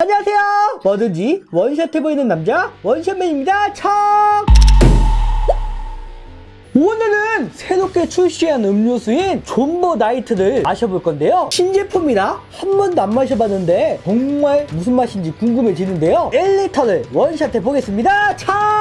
안녕하세요. 뭐든지 원샷 해 보이는 남자 원샷맨입니다. 척! 오늘은 새롭게 출시한 음료수인 존버 나이트를 마셔볼 건데요. 신제품이라 한 번도 안 마셔봤는데 정말 무슨 맛인지 궁금해지는데요. 1리터를 원샷 해 보겠습니다. 척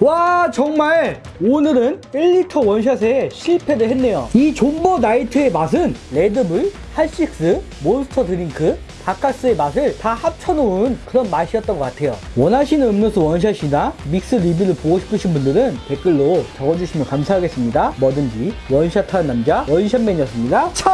와 정말 오늘은 1리터 원샷에 실패를 했네요. 이 존버 나이트의 맛은 레드불, 핫식스, 몬스터 드링크, 바카스의 맛을 다 합쳐놓은 그런 맛이었던 것 같아요. 원하시는 음료수 원샷이나 믹스 리뷰를 보고 싶으신 분들은 댓글로 적어주시면 감사하겠습니다. 뭐든지 원샷하는 남자 원샷맨이었습니다. 척!